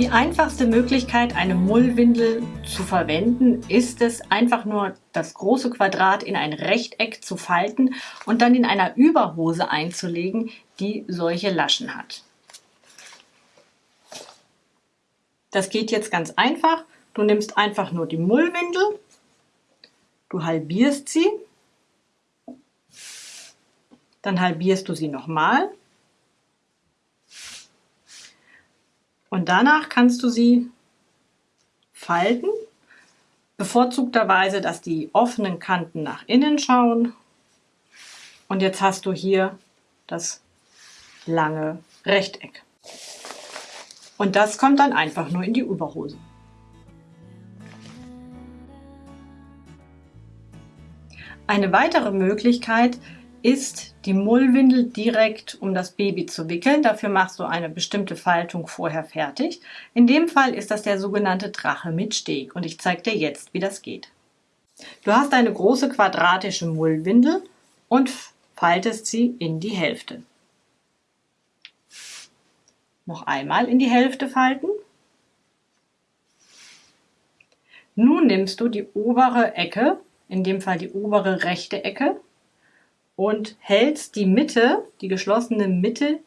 Die einfachste Möglichkeit, eine Mullwindel zu verwenden, ist es, einfach nur das große Quadrat in ein Rechteck zu falten und dann in einer Überhose einzulegen, die solche Laschen hat. Das geht jetzt ganz einfach. Du nimmst einfach nur die Mullwindel, du halbierst sie, dann halbierst du sie nochmal Und danach kannst du sie falten, bevorzugterweise, dass die offenen Kanten nach innen schauen. Und jetzt hast du hier das lange Rechteck. Und das kommt dann einfach nur in die Überhose. Eine weitere Möglichkeit ist die Mullwindel direkt um das Baby zu wickeln. Dafür machst du eine bestimmte Faltung vorher fertig. In dem Fall ist das der sogenannte Drache mit Steg und ich zeige dir jetzt, wie das geht. Du hast eine große quadratische Mullwindel und faltest sie in die Hälfte. Noch einmal in die Hälfte falten. Nun nimmst du die obere Ecke, in dem Fall die obere rechte Ecke, und hältst die Mitte, die geschlossene Mitte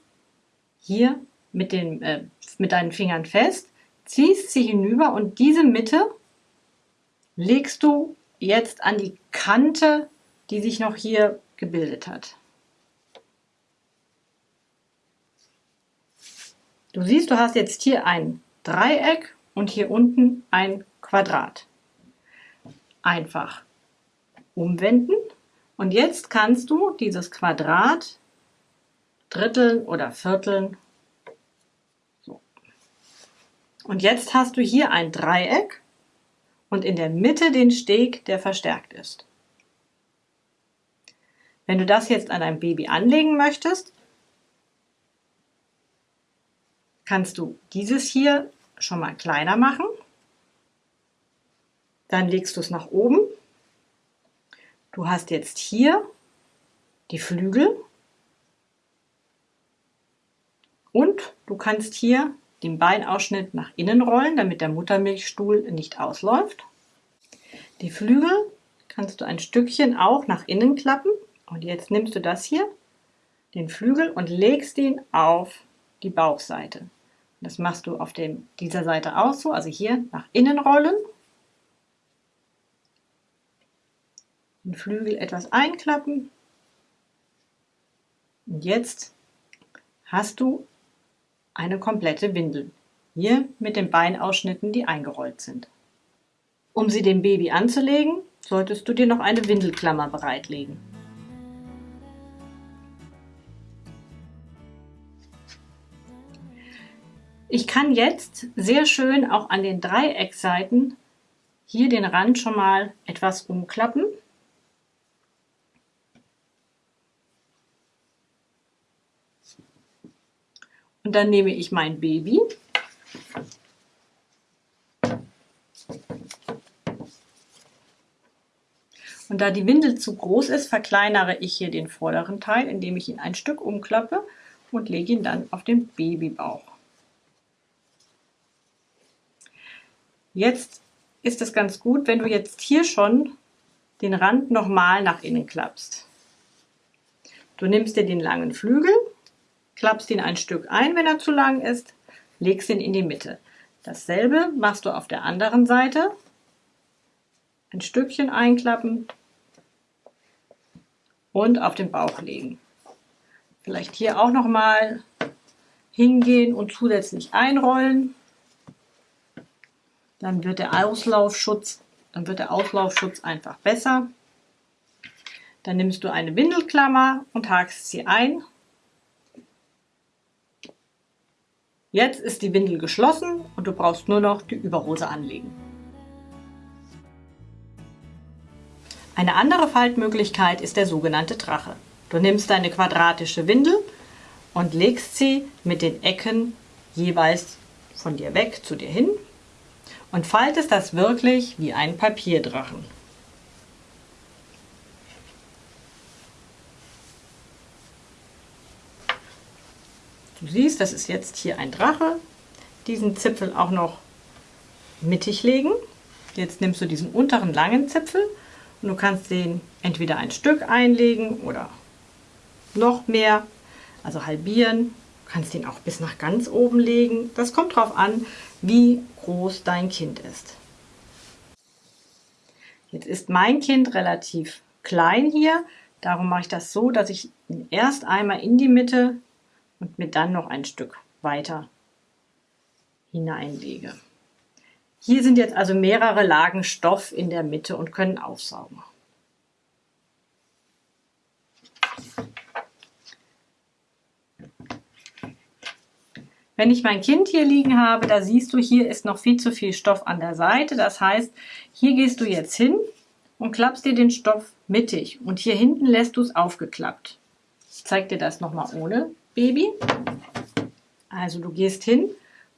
hier mit, den, äh, mit deinen Fingern fest, ziehst sie hinüber und diese Mitte legst du jetzt an die Kante, die sich noch hier gebildet hat. Du siehst, du hast jetzt hier ein Dreieck und hier unten ein Quadrat. Einfach umwenden und jetzt kannst du dieses Quadrat dritteln oder vierteln. So. Und jetzt hast du hier ein Dreieck und in der Mitte den Steg, der verstärkt ist. Wenn du das jetzt an dein Baby anlegen möchtest, kannst du dieses hier schon mal kleiner machen. Dann legst du es nach oben Du hast jetzt hier die Flügel und du kannst hier den Beinausschnitt nach innen rollen, damit der Muttermilchstuhl nicht ausläuft. Die Flügel kannst du ein Stückchen auch nach innen klappen und jetzt nimmst du das hier, den Flügel und legst ihn auf die Bauchseite. Das machst du auf dem, dieser Seite auch so, also hier nach innen rollen den Flügel etwas einklappen. Und jetzt hast du eine komplette Windel. Hier mit den Beinausschnitten, die eingerollt sind. Um sie dem Baby anzulegen, solltest du dir noch eine Windelklammer bereitlegen. Ich kann jetzt sehr schön auch an den Dreieckseiten hier den Rand schon mal etwas umklappen Und dann nehme ich mein Baby. Und da die Windel zu groß ist, verkleinere ich hier den vorderen Teil, indem ich ihn ein Stück umklappe und lege ihn dann auf den Babybauch. Jetzt ist es ganz gut, wenn du jetzt hier schon den Rand nochmal nach innen klappst. Du nimmst dir den langen Flügel klappst ihn ein Stück ein, wenn er zu lang ist, legst ihn in die Mitte. Dasselbe machst du auf der anderen Seite. Ein Stückchen einklappen und auf den Bauch legen. Vielleicht hier auch noch mal hingehen und zusätzlich einrollen. Dann wird der Auslaufschutz, dann wird der Auslaufschutz einfach besser. Dann nimmst du eine Windelklammer und hakst sie ein Jetzt ist die Windel geschlossen und du brauchst nur noch die Überhose anlegen. Eine andere Faltmöglichkeit ist der sogenannte Drache. Du nimmst deine quadratische Windel und legst sie mit den Ecken jeweils von dir weg zu dir hin und faltest das wirklich wie ein Papierdrachen. Du siehst, das ist jetzt hier ein Drache. diesen Zipfel auch noch mittig legen. Jetzt nimmst du diesen unteren langen Zipfel und du kannst den entweder ein Stück einlegen oder noch mehr, also halbieren. Du kannst den auch bis nach ganz oben legen. Das kommt darauf an, wie groß dein Kind ist. Jetzt ist mein Kind relativ klein hier, darum mache ich das so, dass ich ihn erst einmal in die Mitte und mir dann noch ein Stück weiter hineinlege. Hier sind jetzt also mehrere Lagen Stoff in der Mitte und können aufsaugen. Wenn ich mein Kind hier liegen habe, da siehst du, hier ist noch viel zu viel Stoff an der Seite. Das heißt, hier gehst du jetzt hin und klappst dir den Stoff mittig und hier hinten lässt du es aufgeklappt. Ich zeige dir das nochmal ohne Baby. Also du gehst hin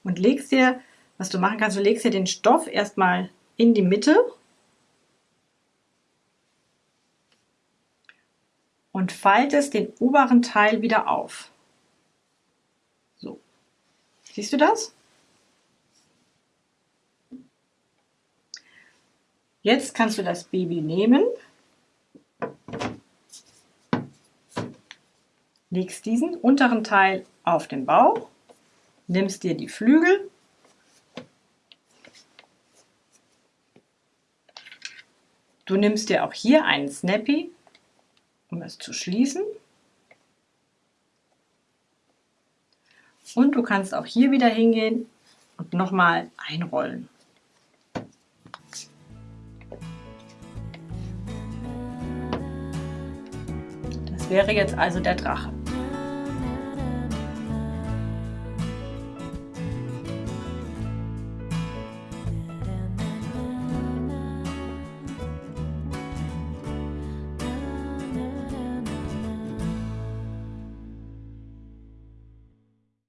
und legst dir was du machen kannst, du legst dir den Stoff erstmal in die Mitte und faltest den oberen Teil wieder auf. So. Siehst du das? Jetzt kannst du das Baby nehmen, legst diesen unteren Teil auf den Bauch, nimmst dir die Flügel Du nimmst dir auch hier einen Snappy, um es zu schließen. Und du kannst auch hier wieder hingehen und nochmal einrollen. Das wäre jetzt also der Drache.